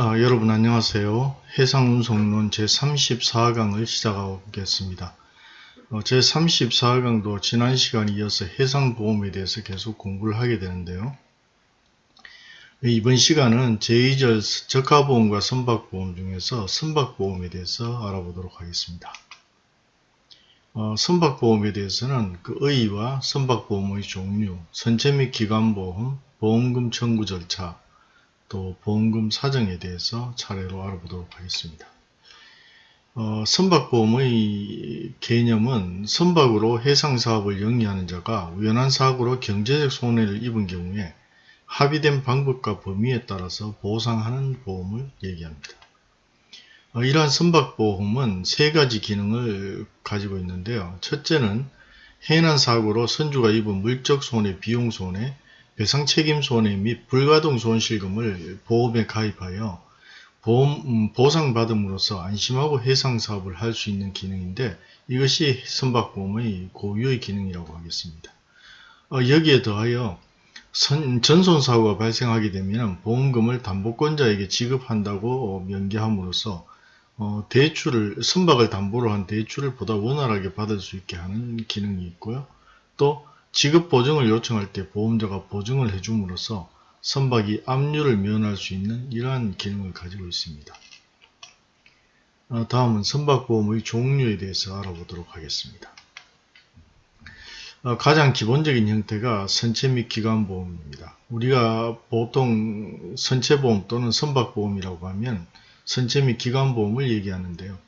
아, 여러분 안녕하세요. 해상운송론 제34강을 시작하겠습니다. 어, 제34강도 지난 시간에 이어서 해상보험에 대해서 계속 공부를 하게 되는데요. 이번 시간은 제2절 적하보험과 선박보험 중에서 선박보험에 대해서 알아보도록 하겠습니다. 어, 선박보험에 대해서는 그 의의와 선박보험의 종류, 선체 및 기관보험, 보험금 청구 절차, 또 보험금 사정에 대해서 차례로 알아보도록 하겠습니다. 어, 선박보험의 개념은 선박으로 해상사업을 영위하는 자가 우연한 사고로 경제적 손해를 입은 경우에 합의된 방법과 범위에 따라서 보상하는 보험을 얘기합니다. 어, 이러한 선박보험은 세 가지 기능을 가지고 있는데요. 첫째는 해난 사고로 선주가 입은 물적 손해, 비용 손해, 배상 책임 손해 및 불가동 손실금을 보험에 가입하여 보험, 음, 보상받음으로써 안심하고 해상 사업을 할 수 있는 기능인데 이것이 선박보험의 고유의 기능이라고 하겠습니다. 어, 여기에 더하여 선, 전손사고가 발생하게 되면 보험금을 담보권자에게 지급한다고 명기함으로써 어, 대출을 선박을 담보로 한 대출을 보다 원활하게 받을 수 있게 하는 기능이 있고요. 또 지급 보증을 요청할 때 보험자가 보증을 해줌으로써 선박이 압류를 면할 수 있는 이러한 기능을 가지고 있습니다. 어, 다음은 선박보험의 종류에 대해서 알아보도록 하겠습니다. 어, 가장 기본적인 형태가 선체 및 기관보험입니다. 우리가 보통 선체보험 또는 선박보험이라고 하면 선체 및 기관보험을 얘기하는데요.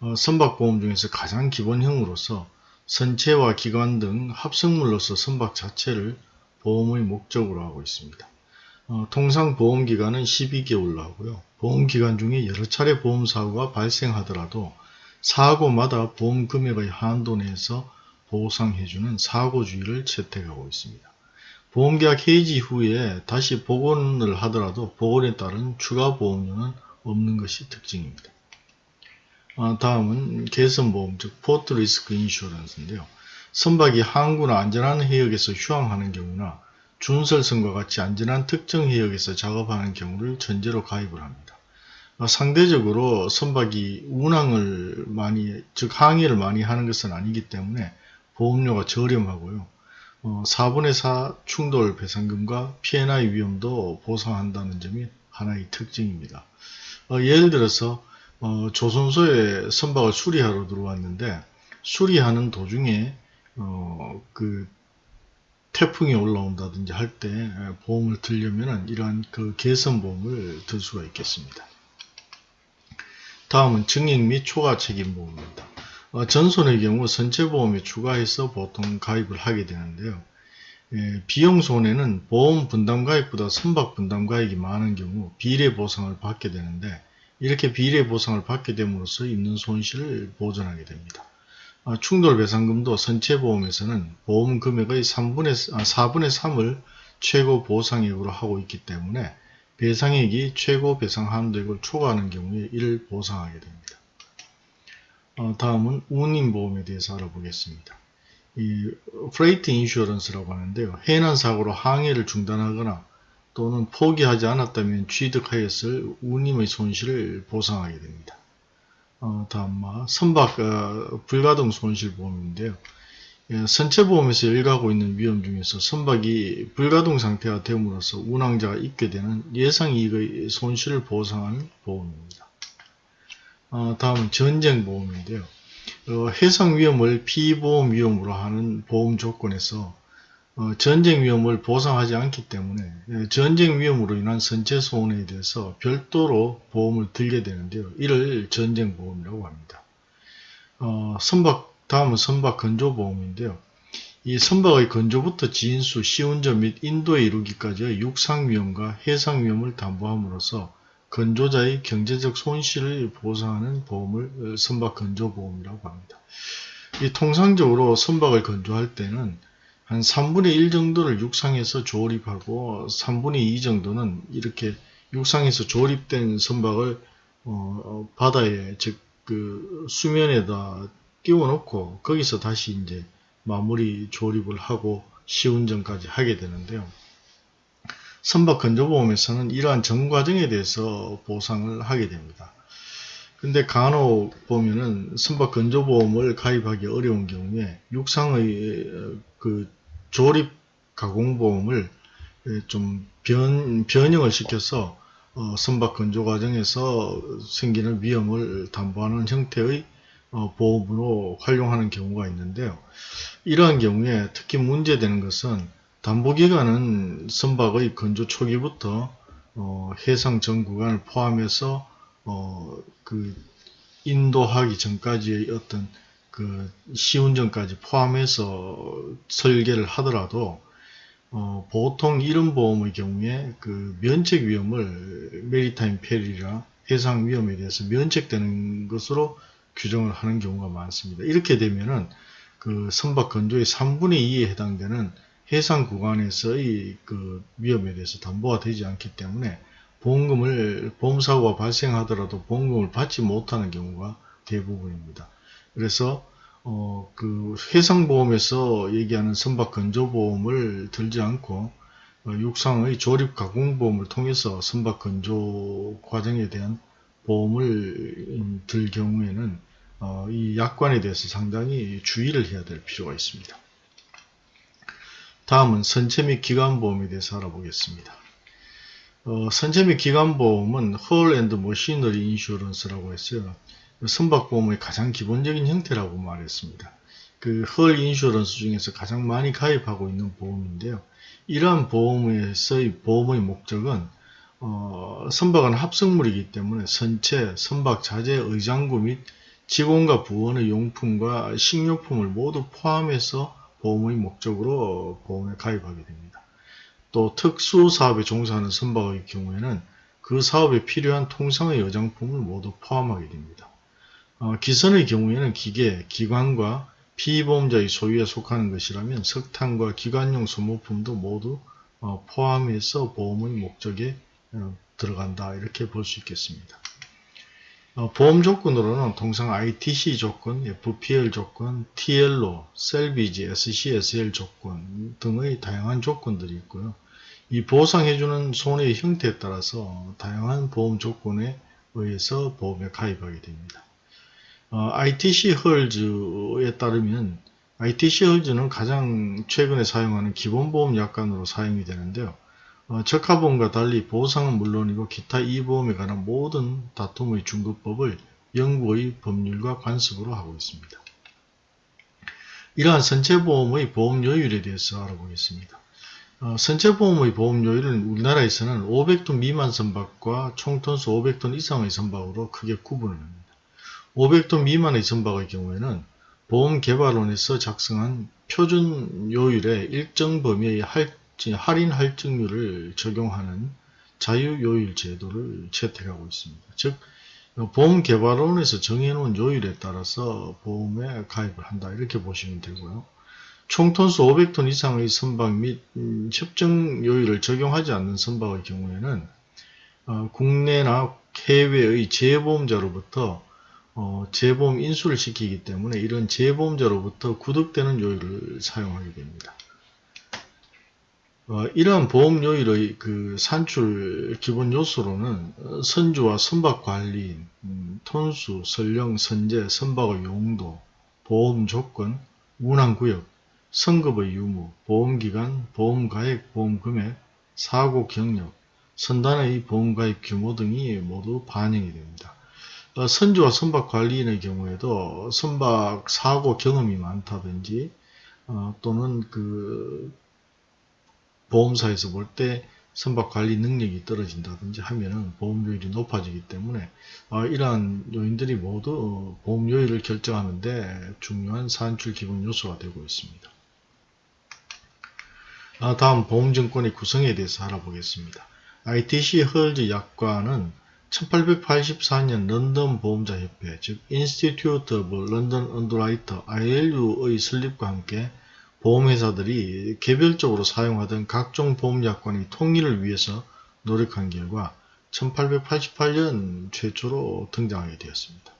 어, 선박보험 중에서 가장 기본형으로서 선체와 기관 등 합성물로서 선박 자체를 보험의 목적으로 하고 있습니다. 어, 통상 보험기간은 12개월로 하고요. 보험기간 중에 여러 차례 보험사고가 발생하더라도 사고마다 보험금액의 한도 내에서 보상해주는 사고주의를 채택하고 있습니다. 보험계약 해지 후에 다시 복원을 하더라도 복원에 따른 추가 보험료는 없는 것이 특징입니다. 아, 다음은 계선보험, 즉 Port Risk Insurance인데요. 선박이 항구나 안전한 해역에서 휴항하는 경우나 준설선과 같이 안전한 특정 해역에서 작업하는 경우를 전제로 가입을 합니다. 아, 상대적으로 선박이 운항을 많이, 즉 항해를 많이 하는 것은 아니기 때문에 보험료가 저렴하고요. 어, 4분의 4 충돌 배상금과 P&I 위험도 보상한다는 점이 하나의 특징입니다. 어, 예를 들어서 어, 조선소에 선박을 수리하러 들어왔는데 수리하는 도중에 어, 그 태풍이 올라온다든지 할 때 보험을 들려면 이러한 그 개선보험을 들 수가 있겠습니다. 다음은 증액 및 초과 책임 보험입니다. 어, 전손의 경우 선체보험에 추가해서 보통 가입을 하게 되는데요. 예, 비용 손해는 보험 분담 가입보다 선박 분담 가입이 많은 경우 비례 보상을 받게 되는데 이렇게 비례 보상을 받게 됨으로써 있는 손실을 보전하게 됩니다. 아, 충돌 배상금도 선체보험에서는 보험 금액의 3분의, 아, 4분의 3을 최고 보상액으로 하고 있기 때문에 배상액이 최고 배상 한도액을 초과하는 경우에 이를 보상하게 됩니다. 어, 다음은 운임보험에 대해서 알아보겠습니다. 이 Freight Insurance라고 하는데요. 해난 사고로 항해를 중단하거나 또는 포기하지 않았다면 취득하였을 운임의 손실을 보상하게 됩니다. 어, 다음 선박 어, 불가동 손실보험인데요. 예, 선체보험에서 일가하고 있는 위험 중에서 선박이 불가동 상태가 됨으로써 운항자가 입게 되는 예상이익의 손실을 보상하는 보험입니다. 어, 다음은 전쟁보험인데요. 어, 해상 위험을 피보험 위험으로 하는 보험 조건에서 어, 전쟁 위험을 보상하지 않기 때문에 예, 전쟁 위험으로 인한 선체 손해에 대해서 별도로 보험을 들게 되는데요. 이를 전쟁 보험이라고 합니다. 어, 선박 다음은 선박 건조 보험인데요. 이 선박의 건조부터 지인수, 시운전 및 인도에 이르기까지의 육상 위험과 해상 위험을 담보함으로써 건조자의 경제적 손실을 보상하는 보험을 선박 건조 보험이라고 합니다. 이 통상적으로 선박을 건조할 때는 한 3분의 1 정도를 육상에서 조립하고 3분의 2 정도는 이렇게 육상에서 조립된 선박을 어, 바다에 즉 그 수면에다 띄워놓고 거기서 다시 이제 마무리 조립을 하고 시운전까지 하게 되는데요. 선박 건조보험에서는 이러한 전 과정에 대해서 보상을 하게 됩니다. 근데 간혹 보면은 선박 건조보험을 가입하기 어려운 경우에 육상의 어, 그 조립 가공보험을 좀 변, 변형을 시켜서 어, 선박 건조 과정에서 생기는 위험을 담보하는 형태의 어, 보험으로 활용하는 경우가 있는데요. 이러한 경우에 특히 문제되는 것은 담보기간은 선박의 건조 초기부터 어, 해상 전 구간을 포함해서 어, 그 인도하기 전까지의 어떤 그 시운전까지 포함해서 설계를 하더라도 어, 보통 이런 보험의 경우에 그 면책 위험을 Maritime Peril이라 해상 위험에 대해서 면책되는 것으로 규정을 하는 경우가 많습니다. 이렇게 되면은 그 선박 건조의 3분의 2에 해당되는 해상 구간에서의 그 위험에 대해서 담보가 되지 않기 때문에 보험금을 보험사고가 발생하더라도 보험금을 받지 못하는 경우가 대부분입니다. 그래서 어, 그 해상보험에서 얘기하는 선박 건조보험을 들지 않고 어, 육상의 조립 가공보험을 통해서 선박 건조 과정에 대한 보험을 음, 들 경우에는 어, 이 약관에 대해서 상당히 주의를 해야 될 필요가 있습니다. 다음은 선체 및 기관보험에 대해서 알아보겠습니다. 어, 선체 및 기관보험은 Hull and Machinery Insurance라고 했어요. 선박보험의 가장 기본적인 형태라고 말했습니다. 그 Hull Insurance 중에서 가장 많이 가입하고 있는 보험인데요. 이러한 보험에서의 보험의 목적은 어, 선박은 합성물이기 때문에 선체, 선박 자재, 의장구 및 직원과 부원의 용품과 식료품을 모두 포함해서 보험의 목적으로 보험에 가입하게 됩니다. 또 특수 사업에 종사하는 선박의 경우에는 그 사업에 필요한 통상의 여장품을 모두 포함하게 됩니다. 어, 기선의 경우에는 기계, 기관과 피보험자의 소유에 속하는 것이라면 석탄과 기관용 소모품도 모두 어, 포함해서 보험의 목적에 어, 들어간다 이렇게 볼 수 있겠습니다. 어, 보험 조건으로는 통상 ITC 조건, FPL 조건, TLO, 셀비지, SCSL 조건 등의 다양한 조건들이 있고요. 이 보상해주는 손해의 형태에 따라서 다양한 보험 조건에 의해서 보험에 가입하게 됩니다. 어, ITC 헐즈에 따르면 ITC 헐즈는 가장 최근에 사용하는 기본보험 약관으로 사용이 되는데요. 어, 적합보험과 달리 보상은 물론이고 기타 이보험에 관한 모든 다툼의 중급법을 영국의 법률과 관습으로 하고 있습니다. 이러한 선체보험의 보험료율에 대해서 알아보겠습니다. 어, 선체보험의 보험료율은 우리나라에서는 500톤 미만 선박과 총톤수 500톤 이상의 선박으로 크게 구분을 합니다. 500톤 미만의 선박의 경우에는 보험개발원에서 작성한 표준 요율의 일정 범위의 할, 할인 할증률을 적용하는 자유요율 제도를 채택하고 있습니다. 즉 보험개발원에서 정해놓은 요율에 따라서 보험에 가입을 한다 이렇게 보시면 되고요. 총톤수 500톤 이상의 선박 및 음, 협정 요율을 적용하지 않는 선박의 경우에는 어, 국내나 해외의 재보험자로부터 어, 재보험 인수를 시키기 때문에 이런 재보험자로부터 구독되는 요율을 사용하게 됩니다. 어, 이러한 보험 요율의 그 산출 기본 요소로는 선주와 선박 관리, 음, 톤수, 설령, 선제, 선박의 용도, 보험 조건, 운항구역, 선급의 유무, 보험기간, 보험가액, 보험금액, 사고 경력, 선단의 보험가입 규모 등이 모두 반영이 됩니다. 어, 선주와 선박 관리인의 경우에도 선박 사고 경험이 많다든지 어, 또는 그 보험사에서 볼 때 선박 관리 능력이 떨어진다든지 하면은 보험료율이 높아지기 때문에 어, 이러한 요인들이 모두 보험료율을 결정하는데 중요한 산출 기본 요소가 되고 있습니다. 아, 다음 보험증권의 구성에 대해서 알아보겠습니다. ITC 헐즈 약관은 1884년 런던 보험자협회 즉 Institute of London Underwriter ILU의 설립과 함께 보험회사들이 개별적으로 사용하던 각종 보험약관의 통일을 위해서 노력한 결과 1888년 최초로 등장하게 되었습니다.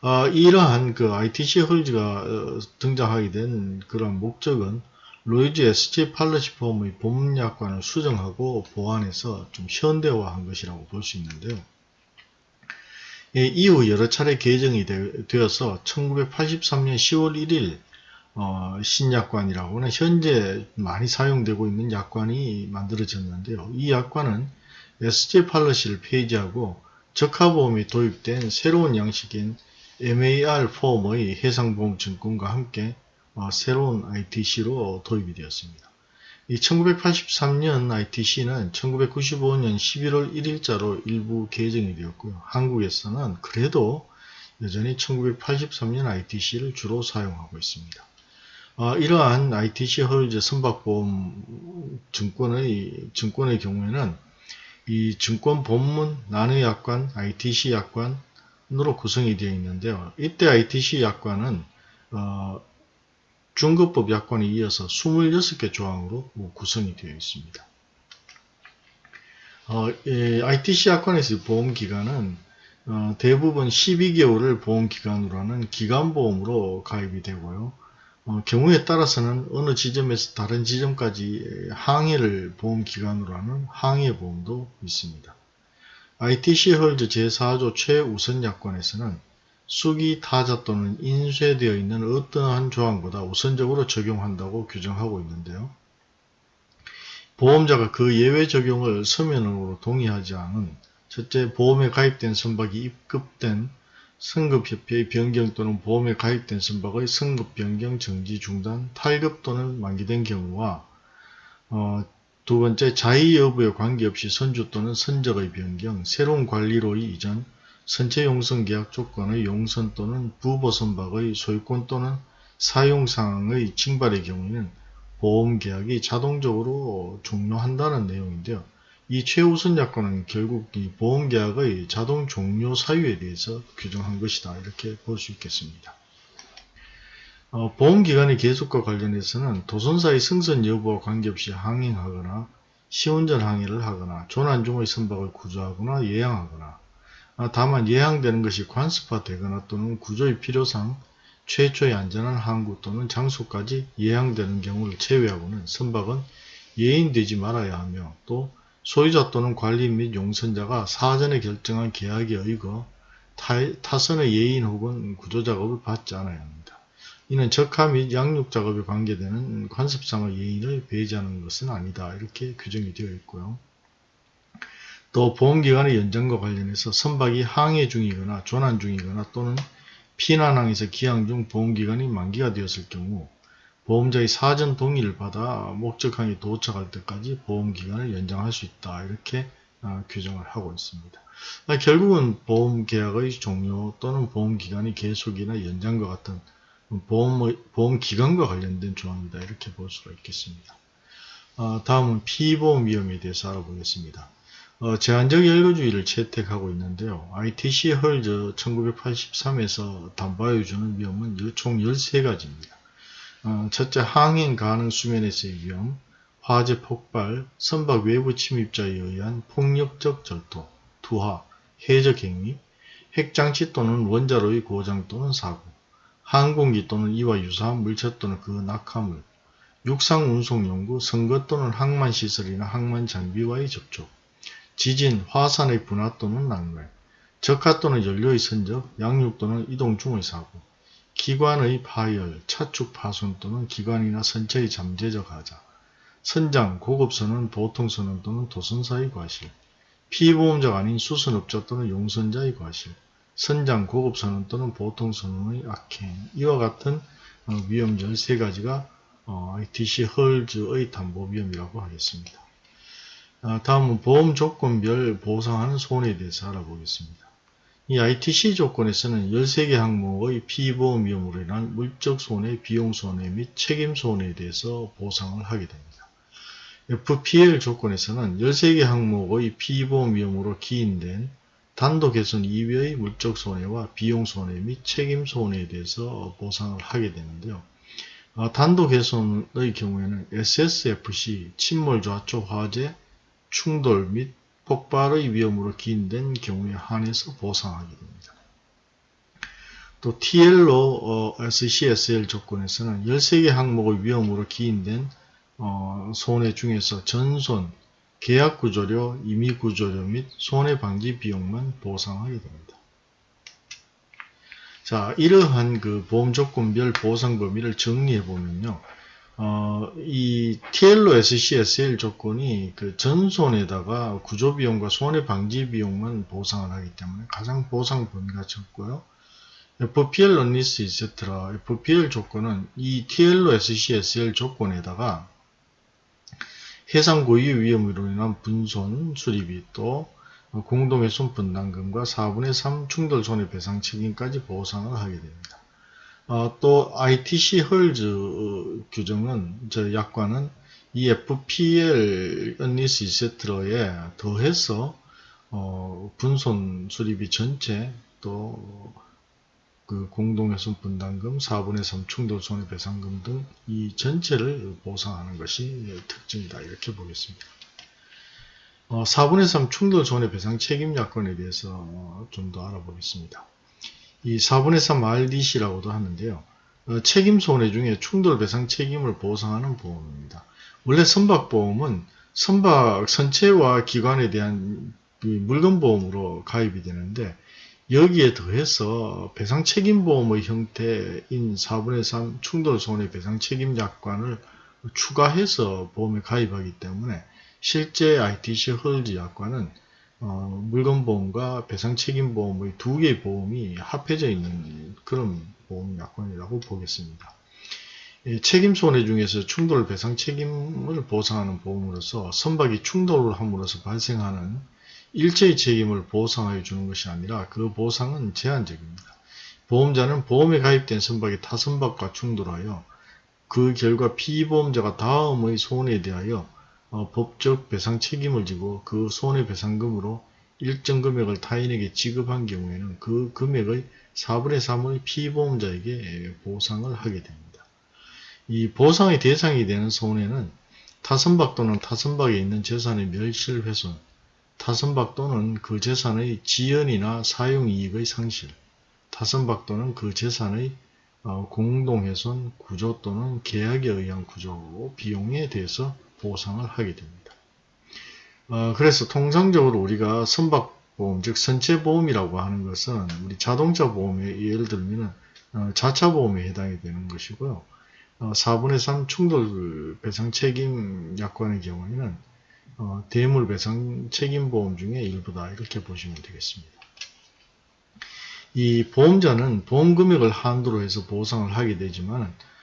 어, 이러한 그 ITC 헐즈가 어, 등장하게 된 그런 목적은 로이즈 SG 팔러시 폼의 보험약관을 수정하고 보완해서 좀 현대화한 것이라고 볼 수 있는데요. 예, 이후 여러 차례 개정이 되, 어서 1983년 10월 1일 어, 신약관이라고 는 현재 많이 사용되고 있는 약관이 만들어졌는데요. 이 약관은 SG 팔러시를 폐지하고 적하보험이 도입된 새로운 양식인 MAR 폼의 해상보험증권과 함께 어, 새로운 ITC로 도입이 되었습니다. 이 1983년 ITC는 1995년 11월 1일자로 일부 개정이 되었고요. 한국에서는 그래도 여전히 1983년 ITC를 주로 사용하고 있습니다. 어, 이러한 ITC 헐즈 선박보험 증권의 증권의 경우에는 이 증권 본문 나누 약관 ITC 약관으로 구성이 되어 있는데요. 이때 ITC 약관은 어, 중급법 약관에 이어서 26개 조항으로 구성이 되어 있습니다. 어, 예, ITC 약관에서 보험기간은 어, 대부분 12개월을 보험기간으로 하는 기간보험으로 가입이 되고요. 어, 경우에 따라서는 어느 지점에서 다른 지점까지 항해를 보험기간으로 하는 항해보험도 있습니다. ITC 헐즈 제4조 최우선 약관에서는 수기 타자 또는 인쇄되어 있는 어떠한 조항보다 우선적으로 적용한다고 규정하고 있는데요. 보험자가 그 예외 적용을 서면으로 동의하지 않은 첫째 보험에 가입된 선박이 입급된 승급협회의 변경 또는 보험에 가입된 선박의 승급 변경 정지 중단 탈급 또는 만기된 경우와 어, 두 번째 자의 여부에 관계없이 선주 또는 선적의 변경 새로운 관리로의 이전 선체 용선 계약 조건의 용선 또는 부보 선박의 소유권 또는 사용 상황의 징발의 경우에는 보험 계약이 자동적으로 종료한다는 내용인데요. 이 최우선 약관은 결국 이 보험 계약의 자동 종료 사유에 대해서 규정한 것이다. 이렇게 볼 수 있겠습니다. 어, 보험기간의 계속과 관련해서는 도선사의 승선 여부와 관계없이 항행하거나 시운전 항해를 하거나 조난 중의 선박을 구조하거나 예양하거나 아, 다만 예상되는 것이 관습화되거나 또는 구조의 필요상 최초의 안전한 항구 또는 장소까지 예상되는 경우를 제외하고는 선박은 예인되지 말아야 하며 또 소유자 또는 관리인 및 용선자가 사전에 결정한 계약에 의거 타, 선의 예인 혹은 구조작업을 받지 않아야 합니다. 이는 적하 및 양육작업에 관계되는 관습상의 예인을 배제하는 것은 아니다. 이렇게 규정이 되어 있고요. 또 보험기간의 연장과 관련해서 선박이 항해 중이거나 조난 중이거나 또는 피난항에서 기항 중 보험기간이 만기가 되었을 경우 보험자의 사전 동의를 받아 목적항에 도착할 때까지 보험기간을 연장할 수 있다. 이렇게 어, 규정을 하고 있습니다. 아, 결국은 보험계약의 종료 또는 보험기간의 계속이나 연장과 같은 보험, 보험기간과 관련된 조항이다. 이렇게 볼 수가 있겠습니다. 어, 다음은 피보험 위험에 대해서 알아보겠습니다. 어, 제한적 열거주의를 채택하고 있는데요. ITC 헐즈 1983에서 담보하여 주는 위험은 총 13가지입니다. 어, 첫째, 항행 가능 수면에서의 위험, 화재 폭발, 선박 외부 침입자에 의한 폭력적 절도, 투하, 해적 행위, 핵장치 또는 원자로의 고장 또는 사고, 항공기 또는 이와 유사한 물체 또는 그 낙하물, 육상 운송 연구, 선거 또는 항만 시설이나 항만 장비와의 접촉, 지진, 화산의 분화 또는 낙멸, 적화 또는 연료의 선적, 양육 또는 이동 중의 사고, 기관의 파열, 차축 파손 또는 기관이나 선체의 잠재적 하자, 선장, 고급선은 보통선원 또는 도선사의 과실, 피보험자가 아닌 수선업자 또는 용선자의 과실, 선장, 고급선원 또는 보통선원의 악행, 이와 같은 어, 위험 13가지가 ITC 헐즈의 담보 위험이라고 하겠습니다. 아, 다음은 보험 조건별 보상하는 손해에 대해서 알아보겠습니다. 이 ITC 조건에서는 13개 항목의 피보험 위험으로 인한 물적 손해, 비용 손해 및 책임 손해에 대해서 보상을 하게 됩니다. FPL 조건에서는 13개 항목의 피보험 위험으로 기인된 단독개선 이외의 물적 손해와 비용 손해 및 책임 손해에 대해서 보상을 하게 되는데요. 아, 단독개선의 경우에는 SSFC, 침몰 좌초 화재, 충돌 및 폭발의 위험으로 기인된 경우에 한해서 보상하게 됩니다. 또 TL로 어, SCSL 조건에서는 13개 항목의 위험으로 기인된 어, 손해 중에서 전손, 계약 구조료, 임의 구조료 및 손해 방지 비용만 보상하게 됩니다. 자, 이러한 그 보험 조건별 보상 범위를 정리해 보면요. 어, 이 TL로 SCSL 조건이 그 전손에다가 구조비용과 손해방지 비용만 보상을 하기 때문에 가장 보상 범위가 적고요. FPL 런리스 etc. FPL 조건은 이 TL로 SCSL 조건에다가 해상 고유 위험으로 인한 분손 수리비 또 공동의 손분담금과 4분의 3 충돌 손해배상 책임까지 보상을 하게 됩니다. 어, 또 ITC 헐즈 규정은 저 약관은 이 FPL 언리스 이세트로에 더해서 어, 분손 수리비 전체 또 그 공동훼손 분담금, 4분의 3 충돌 손해배상금 등 이 전체를 보상하는 것이 특징이다 이렇게 보겠습니다. 어, 4분의 3 충돌 손해배상 책임 약관에 대해서 어, 좀더 알아보겠습니다. 이 4분의 3 RDC라고도 하는데요. 어, 책임 손해 중에 충돌 배상 책임을 보상하는 보험입니다. 원래 선박보험은 선박 선체와 기관에 대한 물건보험으로 가입이 되는데 여기에 더해서 배상 책임보험의 형태인 4분의 3 충돌 손해 배상 책임 약관을 추가해서 보험에 가입하기 때문에 실제 ITC 헐즈 약관은 어, 물건보험과 배상책임보험의 두 개의 보험이 합해져 있는 그런 보험 약관이라고 보겠습니다. 책임 손해 중에서 충돌 배상 책임을 보상하는 보험으로서 선박이 충돌을 함으로써 발생하는 일체의 책임을 보상하여 주는 것이 아니라 그 보상은 제한적입니다. 보험자는 보험에 가입된 선박이 타 선박과 충돌하여 그 결과 피보험자가 다음의 손해에 대하여 어, 법적 배상 책임을 지고 그 손해배상금으로 일정 금액을 타인에게 지급한 경우에는 그 금액의 4분의 3을 피보험자에게 보상을 하게 됩니다. 이 보상의 대상이 되는 손해는 타선박 또는 타선박에 있는 재산의 멸실훼손, 타선박 또는 그 재산의 지연이나 사용이익의 상실, 타선박 또는 그 재산의 어, 공동훼손, 구조 또는 계약에 의한 구조 비용에 대해서 보상을 하게 됩니다. 어, 그래서 통상적으로 우리가 선박보험, 즉 선체보험이라고 하는 것은 우리 자동차 보험에 예를 들면 어, 자차 보험에 해당이 되는 것이고요. 어, 4분의 3 충돌 배상 책임 약관의 경우에는 어, 대물 배상 책임 보험 중에 일부다 이렇게 보시면 되겠습니다. 이 보험자는 보험 금액을 한도로 해서 보상을 하게 되지만 예,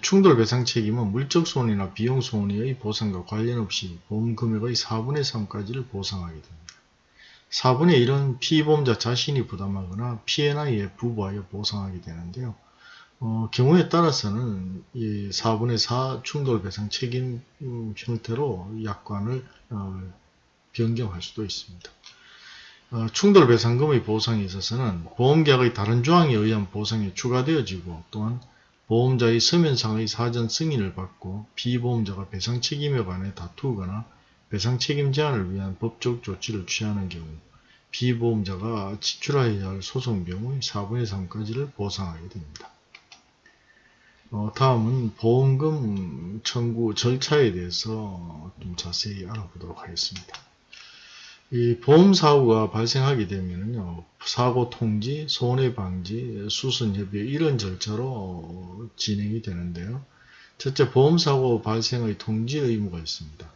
충돌 배상 책임은 물적 손해나 비용 손해의 보상과 관련 없이 보험 금액의 4분의 3까지를 보상하게 됩니다. 4분의 1은 피보험자 자신이 부담하거나 피해나 이에 부부하여 보상하게 되는데요. 어, 경우에 따라서는 이 4분의 4 충돌 배상 책임 음, 형태로 약관을 어, 변경할 수도 있습니다. 어, 충돌 배상금의 보상에 있어서는 보험계약의 다른 조항에 의한 보상이 추가되어지고 또한 보험자의 서면상의 사전 승인을 받고 비보험자가 배상 책임에 관해 다투거나 배상 책임 제한을 위한 법적 조치를 취하는 경우 비보험자가 지출하여야 할 소송 비용의 4분의 3까지를 보상하게 됩니다. 어, 다음은 보험금 청구 절차에 대해서 좀 자세히 알아보도록 하겠습니다. 이 보험사고가 발생하게 되면요 사고 통지, 손해 방지, 수선 협의 이런 절차로 진행이 되는데요. 첫째, 보험사고 발생의 통지 의무가 있습니다.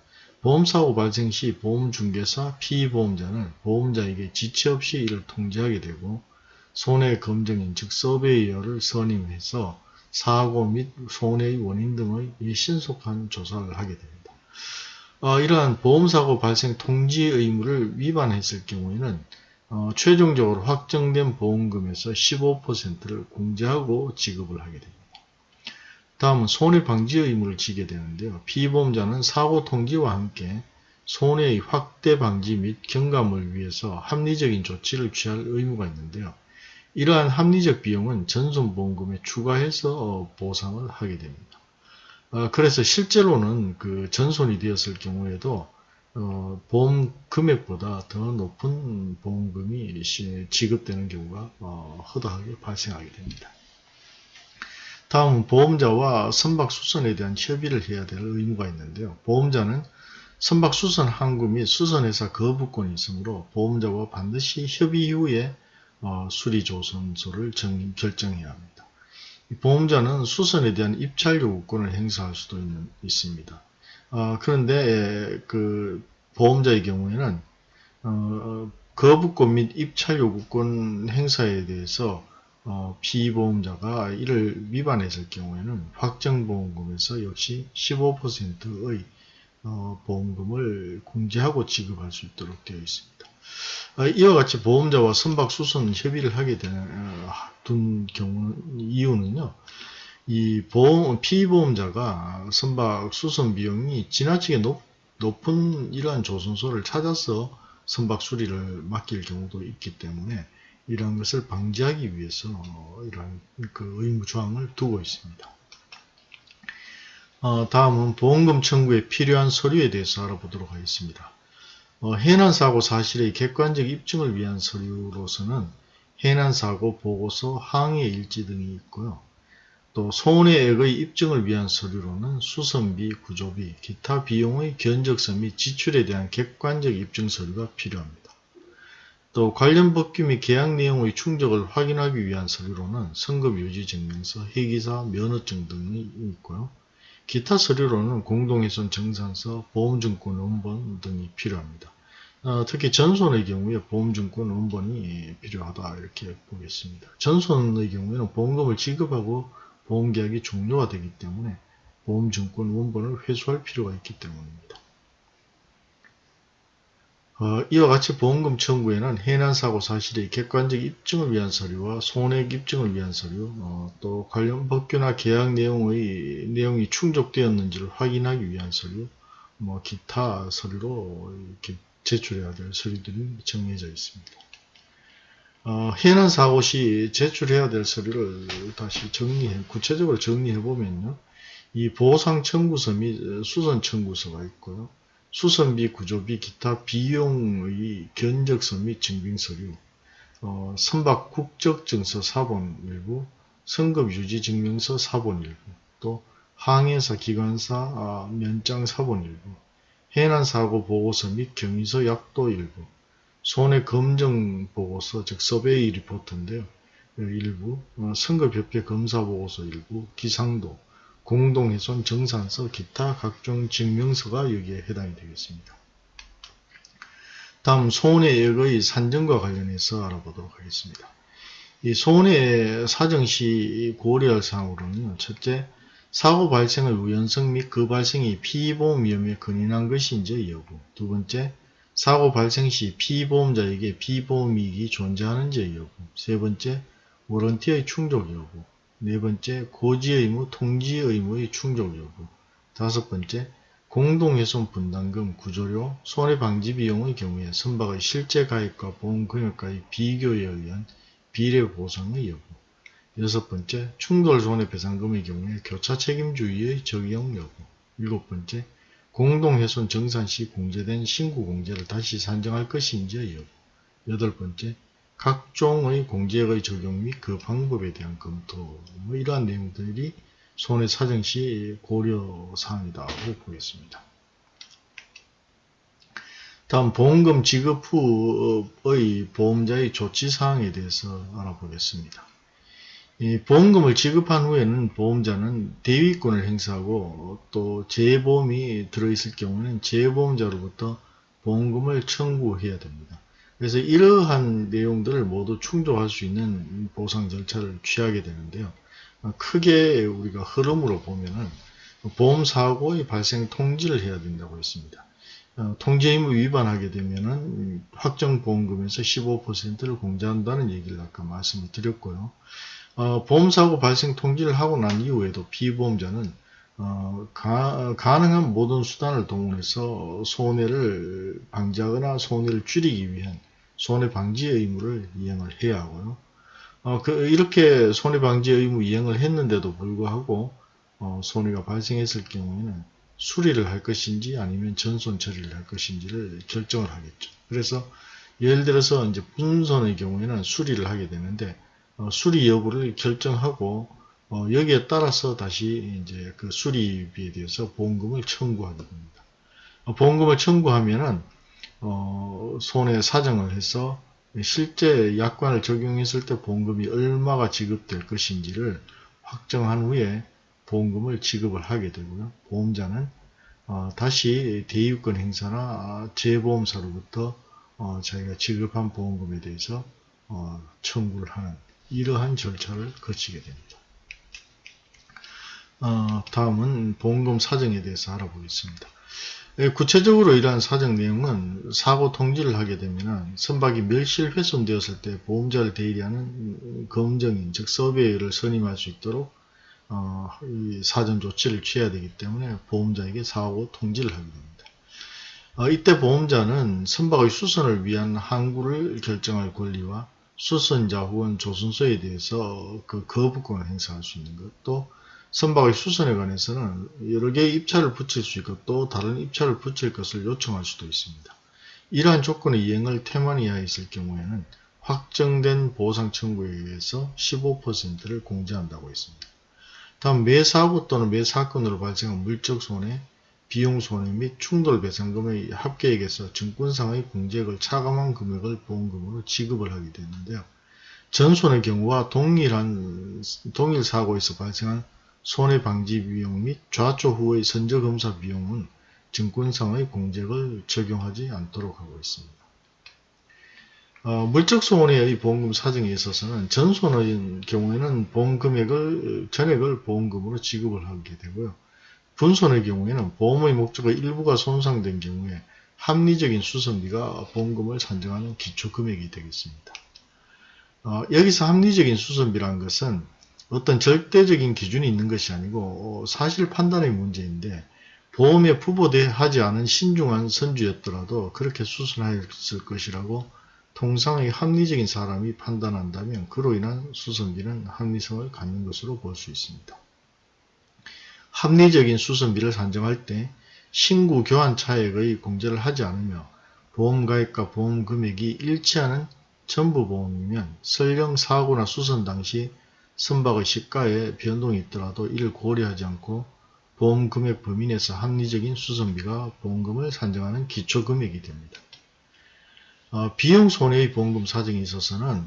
보험사고 발생 시 보험중개사, 피보험자는 보험자에게 지체 없이 이를 통지하게 되고 손해검증인 즉 서베이어를 선임해서 사고 및 손해의 원인 등의 신속한 조사를 하게 됩니다. 어, 이러한 보험사고 발생 통지 의무를 위반했을 경우에는 어, 최종적으로 확정된 보험금에서 15%를 공제하고 지급을 하게 됩니다. 다음은 손해방지 의무를 지게 되는데요. 피보험자는 사고 통지와 함께 손해의 확대 방지 및 경감을 위해서 합리적인 조치를 취할 의무가 있는데요. 이러한 합리적 비용은 전손보험금에 추가해서 보상을 하게 됩니다. 어, 그래서 실제로는 그 전손이 되었을 경우에도 어, 보험 금액보다 더 높은 보험금이 시- 지급되는 경우가 어, 허다하게 발생하게 됩니다. 다음은 보험자와 선박수선에 대한 협의를 해야 될 의무가 있는데요. 보험자는 선박수선 항구 및 수선회사 거부권이 있으므로 보험자와 반드시 협의 이후에 어, 수리조선소를 정- 결정해야 합니다. 이 보험자는 수선에 대한 입찰 요구권을 행사할 수도 있는, 있습니다. 어, 그런데 그 보험자의 경우에는 어, 거부권 및 입찰 요구권 행사에 대해서 어, 피보험자가 이를 위반했을 경우에는 확정보험금에서 역시 15%의 어, 보험금을 공제하고 지급할 수 있도록 되어 있습니다. 어, 이와 같이 보험자와 선박수선 협의를 하게 되는 어, 둔 경우 이유는요. 이 보험 피보험자가 선박 수선 비용이 지나치게 높, 높은 이러한 조선소를 찾아서 선박 수리를 맡길 경우도 있기 때문에 이러한 것을 방지하기 위해서 어, 이러한 그 의무 조항을 두고 있습니다. 어, 다음은 보험금 청구에 필요한 서류에 대해서 알아보도록 하겠습니다. 어, 해난사고 사실의 객관적 입증을 위한 서류로서는 해난사고 보고서, 항해 일지 등이 있고요. 또 손해액의 입증을 위한 서류로는 수선비, 구조비, 기타 비용의 견적서 및 지출에 대한 객관적 입증 서류가 필요합니다. 또 관련 법규 및 계약 내용의 충족을 확인하기 위한 서류로는 성급 유지 증명서, 회기사, 면허증 등이 있고요. 기타 서류로는 공동훼손 정산서, 보험증권 원본 등이 필요합니다. 어, 특히 전손의 경우에 보험증권 원본이 필요하다 이렇게 보겠습니다. 전손의 경우에는 보험금을 지급하고 보험계약이 종료가 되기 때문에 보험증권 원본을 회수할 필요가 있기 때문입니다. 어, 이와 같이 보험금 청구에는 해난사고 사실의 객관적 입증을 위한 서류와 손해액 입증을 위한 서류, 어, 또 관련 법규나 계약 내용의 내용이 충족되었는지를 확인하기 위한 서류, 뭐 기타 서류로 이렇게 제출해야 될 서류들이 정해져 있습니다. 어, 해난 사고 시 제출해야 될 서류를 다시 정리해 구체적으로 정리해 보면요. 이 보상 청구서 및 수선 청구서가 있고요. 수선비, 구조비, 기타 비용의 견적서 및 증빙서류, 어, 선박 국적 증서 사본 일부, 성급 유지 증명서 사본 일부, 또 항해사 기관사 아, 면장 사본 일부, 해난 사고 보고서 및 경위서 약도 일부, 손해 검정 보고서, 즉 서베이 리포트인데요. 일부, 어, 선거협회 검사 보고서 일부, 기상도, 공동훼손 정산서, 기타 각종 증명서가 여기에 해당이 되겠습니다. 다음 손해액의 산정과 관련해서 알아보도록 하겠습니다. 이 손해 사정시 고려할 사항으로는 첫째, 사고 발생의 우연성 및 그 발생이 피보험 위험에 근인한 것인지 여부 두 번째, 사고 발생 시 피보험자에게 피보험 이익이 존재하는지 여부 세 번째, 워런티의 충족 여부 네 번째, 고지 의무, 통지 의무의 충족 여부. 다섯 번째, 공동훼손 분담금, 구조료, 손해방지 비용의 경우에 선박의 실제 가입과 보험 금액과의 비교에 의한 비례 보상의 여부. 여섯 번째, 충돌 손해배상금의 경우에 교차 책임주의의 적용 여부. 일곱 번째, 공동훼손 정산 시 공제된 신고 공제를 다시 산정할 것인지 여부. 여덟 번째, 각종의 공제액의 적용 및 그 방법에 대한 검토 뭐 이러한 내용들이 손해 사정 시 고려사항이라고 보겠습니다. 다음 보험금 지급 후의 보험자의 조치사항에 대해서 알아보겠습니다. 이 보험금을 지급한 후에는 보험자는 대위권을 행사하고 또 재보험이 들어있을 경우는 재보험자로부터 보험금을 청구해야 됩니다. 그래서 이러한 내용들을 모두 충족할 수 있는 보상 절차를 취하게 되는데요. 크게 우리가 흐름으로 보면은 보험사고의 발생 통지를 해야 된다고 했습니다. 어, 통지 의무 위반하게 되면은 확정 보험금에서 15%를 공제한다는 얘기를 아까 말씀을 드렸고요. 어, 보험사고 발생 통지를 하고 난 이후에도 피보험자는 어, 가, 가능한 모든 수단을 동원해서 손해를 방지하거나 손해를 줄이기 위한 손해방지 의무를 이행을 해야 하고요. 어, 그, 이렇게 손해방지 의무 이행을 했는데도 불구하고 어, 손해가 발생했을 경우에는 수리를 할 것인지 아니면 전손 처리를 할 것인지를 결정을 하겠죠. 그래서 예를 들어서 이제 분손의 경우에는 수리를 하게 되는데 어, 수리 여부를 결정하고 어, 여기에 따라서 다시 이제 그 수리비에 대해서 보험금을 청구하게 됩니다. 어, 보험금을 청구하면은 어, 손해 사정을 해서 실제 약관을 적용했을 때 보험금이 얼마가 지급될 것인지를 확정한 후에 보험금을 지급을 하게 되고요. 보험자는 어, 다시 대유권 행사나 재보험사로부터 어, 자기가 지급한 보험금에 대해서 어, 청구를 하는 이러한 절차를 거치게 됩니다. 어, 다음은 보험금 사정에 대해서 알아보겠습니다. 예, 구체적으로 이러한 사정 내용은 사고 통지를 하게 되면 선박이 멸실 훼손되었을 때 보험자를 대리하는 검정인 즉 서베이를 선임할 수 있도록 어, 사전 조치를 취해야 되기 때문에 보험자에게 사고 통지를 하게 됩니다. 어, 이때 보험자는 선박의 수선을 위한 항구를 결정할 권리와 수선자 혹은 조선소에 대해서 그 거부권을 행사할 수 있는 것, 또 선박의 수선에 관해서는 여러 개의 입찰을 붙일 수 있고 또 다른 입찰을 붙일 것을 요청할 수도 있습니다. 이러한 조건의 이행을 태만 이하에 있을 경우에는 확정된 보상 청구에 의해서 15%를 공제한다고 했습니다. 다음 매 사고 또는 매 사건으로 발생한 물적 손해, 비용 손해 및 충돌 배상금의 합계액에서 증권상의 공제액을 차감한 금액을 보험금으로 지급을 하게 되는데요. 전손의 경우와 동일한 동일 사고에서 발생한 손해방지 비용 및 좌초 후의 선저검사 비용은 증권상의 공제액을 적용하지 않도록 하고 있습니다. 어, 물적 손해의 보험금 사정에 있어서는 전손의 경우에는 보험 금액을 전액을 보험금으로 지급을 하게 되고요. 분손의 경우에는 보험의 목적의 일부가 손상된 경우에 합리적인 수선비가 보험금을 산정하는 기초금액이 되겠습니다. 어, 여기서 합리적인 수선비라는 것은 어떤 절대적인 기준이 있는 것이 아니고 어, 사실 판단의 문제인데 보험에 부보하지 않은 신중한 선주였더라도 그렇게 수선하였을 것이라고 통상의 합리적인 사람이 판단한다면 그로 인한 수선비는 합리성을 갖는 것으로 볼 수 있습니다. 합리적인 수선비를 산정할 때 신고 교환 차액의 공제를 하지 않으며 보험가액과 보험금액이 일치하는 전부 보험이면 설령 사고나 수선 당시 선박의 시가에 변동이 있더라도 이를 고려하지 않고 보험 금액 범위 내에서 합리적인 수선비가 보험금을 산정하는 기초 금액이 됩니다. 어, 비용 손해의 보험금 사정에 있어서는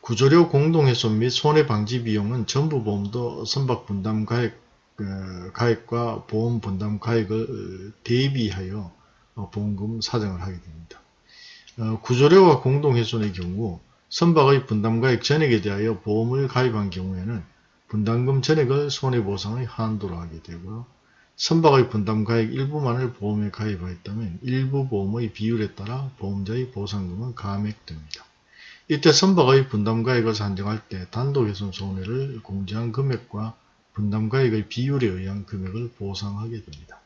구조료 공동훼손 및 손해방지 비용은 전부 보험도 선박 분담 가액 그 가액과 보험 분담 가액을 대비하여 어, 보험금 사정을 하게 됩니다. 어, 구조료와 공동훼손의 경우 선박의 분담가액 전액에 대하여 보험을 가입한 경우에는 분담금 전액을 손해보상의 한도로 하게 되고요. 선박의 분담가액 일부만을 보험에 가입하였다면 일부 보험의 비율에 따라 보험자의 보상금은 감액됩니다. 이때 선박의 분담가액을 산정할 때 단독훼손 손해를 공제한 금액과 분담가액의 비율에 의한 금액을 보상하게 됩니다.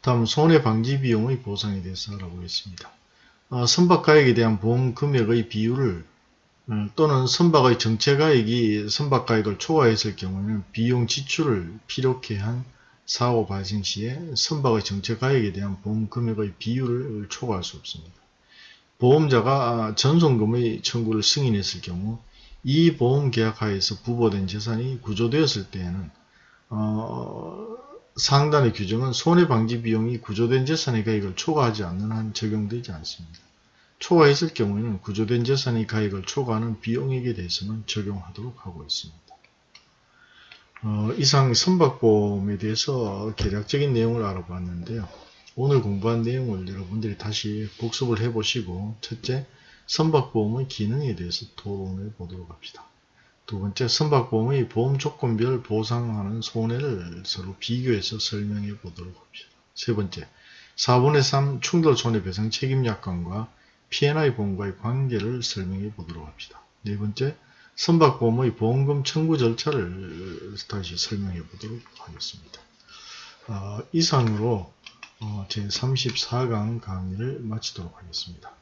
다음 손해방지 비용의 보상에 대해서 알아보겠습니다. 어, 선박가액에 대한 보험 금액의 비율을 어, 또는 선박의 정체가액이 선박가액을 초과했을 경우에는 비용 지출을 필요케 한 사고 발생 시에 선박의 정체가액에 대한 보험 금액의 비율을 초과할 수 없습니다. 보험자가 전송금의 청구를 승인했을 경우 이 보험계약 하에서 부보된 재산이 구조되었을 때에는 어, 상단의 규정은 손해방지 비용이 구조된 재산의 가액을 초과하지 않는 한 적용되지 않습니다. 초과했을 경우에는 구조된 재산의 가액을 초과하는 비용액에 대해서는 적용하도록 하고 있습니다. 어, 이상 선박보험에 대해서 개략적인 내용을 알아봤는데요. 오늘 공부한 내용을 여러분들이 다시 복습을 해보시고 첫째, 선박보험의 기능에 대해서 토론해 보도록 합시다. 두 번째, 선박보험의 보험 조건별 보상하는 손해를 서로 비교해서 설명해 보도록 합시다. 세 번째, 4분의 3 충돌 손해배상 책임 약관과 P&I 보험과의 관계를 설명해 보도록 합시다. 네 번째, 선박보험의 보험금 청구 절차를 다시 설명해 보도록 하겠습니다. 어, 이상으로 어, 제34강 강의를 마치도록 하겠습니다.